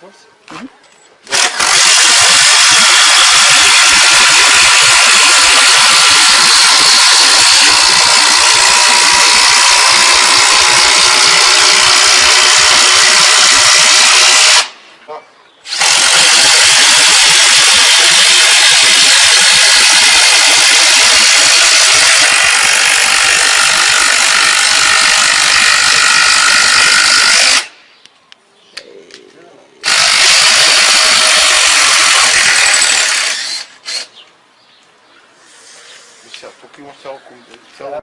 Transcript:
Was? Mhm. Mesela Tokyo Cell, Cell